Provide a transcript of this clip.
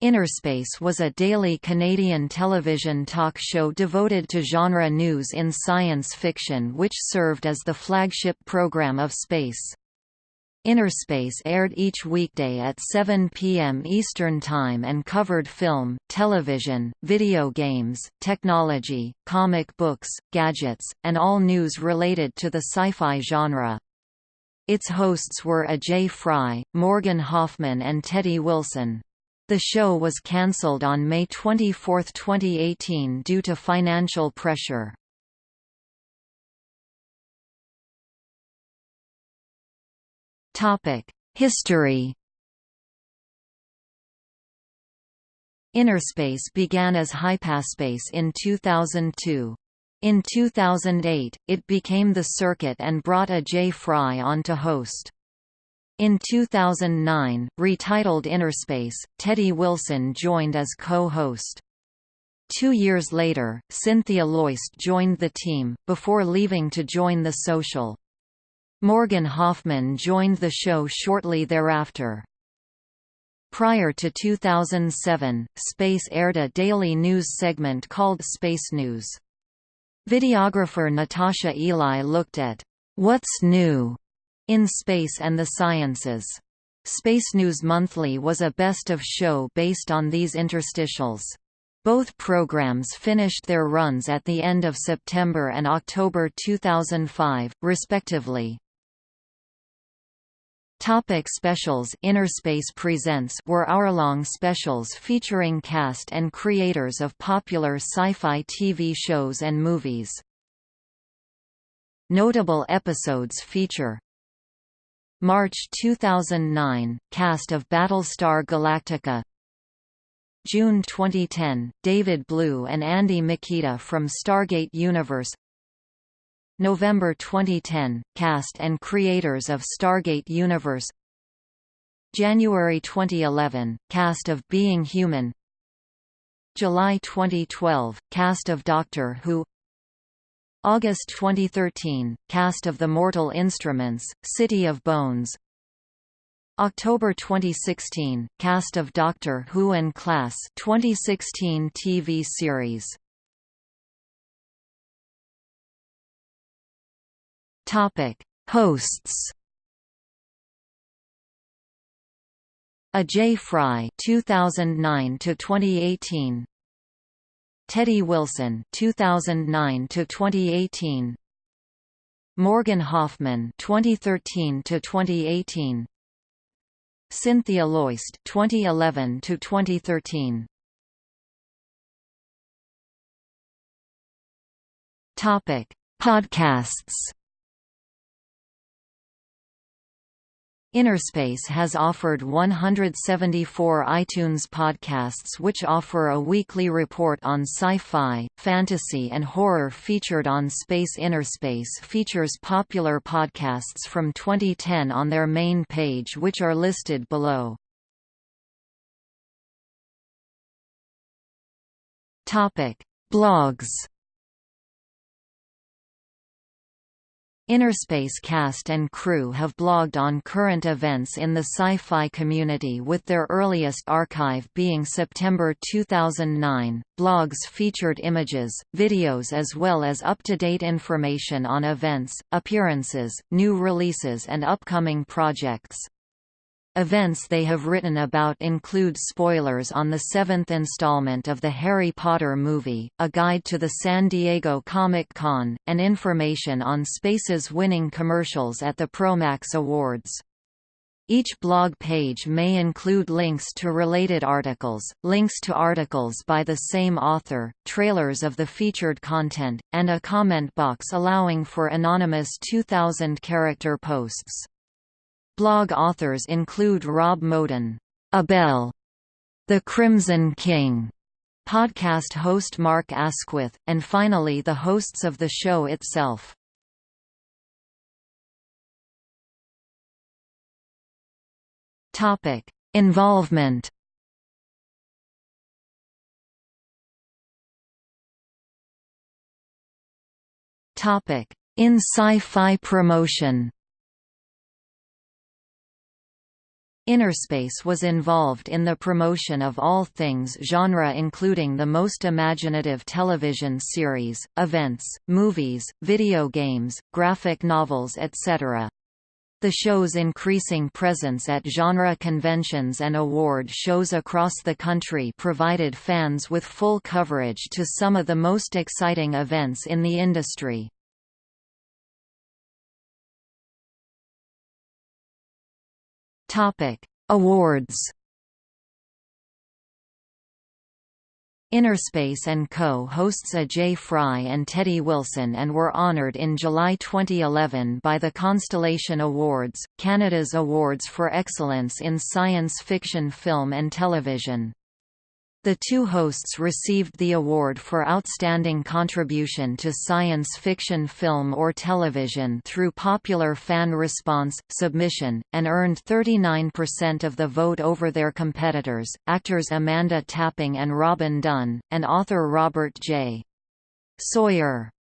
Innerspace was a daily Canadian television talk show devoted to genre news in science fiction which served as the flagship program of Space. Innerspace aired each weekday at 7 p.m. Eastern Time and covered film, television, video games, technology, comic books, gadgets, and all news related to the sci-fi genre. Its hosts were Ajay Fry, Morgan Hoffman and Teddy Wilson. The show was cancelled on May 24, 2018 due to financial pressure. History Innerspace began as Hypaspace in 2002. In 2008, it became The Circuit and brought Ajay Fry on to host. In 2009, retitled Innerspace, Teddy Wilson joined as co-host. Two years later, Cynthia Loyst joined the team, before leaving to join The Social. Morgan Hoffman joined the show shortly thereafter. Prior to 2007, Space aired a daily news segment called Space News. Videographer Natasha Ely looked at, "'What's New?' In Space and the Sciences. Space News Monthly was a best-of show based on these interstitials. Both programs finished their runs at the end of September and October 2005, respectively. Topic specials Innerspace Presents were hour-long specials featuring cast and creators of popular sci-fi TV shows and movies. Notable episodes feature March 2009 – Cast of Battlestar Galactica. June 2010 – David Blue and Andy Mikita from Stargate Universe. November 2010 – Cast and creators of Stargate Universe. January 2011 – Cast of Being Human. July 2012 – Cast of Doctor Who August 2013 – Cast of The Mortal Instruments, City of Bones. October 2016 – Cast of Doctor Who and Class 2016 TV series. Hosts. Ajay Fry 2009 to 2018 Teddy Wilson 2009 to 2018 Morgan Hoffman 2013 to 2018 Cynthia Loyst 2011 to 2013 Topic Podcasts Innerspace has offered 174 iTunes podcasts which offer a weekly report on sci-fi, fantasy and horror featured on Space Innerspace features popular podcasts from 2010 on their main page which are listed below. Blogs Innerspace cast and crew have blogged on current events in the sci-fi community with their earliest archive being September 2009. Blogs featured images, videos as well as up-to-date information on events, appearances, new releases and upcoming projects. Events they have written about include spoilers on the seventh installment of the Harry Potter movie, a guide to the San Diego Comic-Con, and information on Space's winning commercials at the Promax Awards. Each blog page may include links to related articles, links to articles by the same author, trailers of the featured content, and a comment box allowing for anonymous 2,000-character posts. Blog authors include Rob Moden, Abel, The Crimson King, podcast host Mark Asquith, and finally the hosts of the show itself. Topic: Involvement. Topic: In sci-fi promotion. Innerspace was involved in the promotion of all things genre including the most imaginative television series, events, movies, video games, graphic novels etc. The show's increasing presence at genre conventions and award shows across the country provided fans with full coverage to some of the most exciting events in the industry. Awards Innerspace & Co. hosts Ajay Fry and Teddy Wilson and were honoured in July 2011 by the Constellation Awards, Canada's awards for excellence in science fiction film and television. The two hosts received the award for Outstanding Contribution to Science Fiction Film or Television through popular fan response, submission, and earned 39% of the vote over their competitors, actors Amanda Tapping and Robin Dunne, and author Robert J. Sawyer.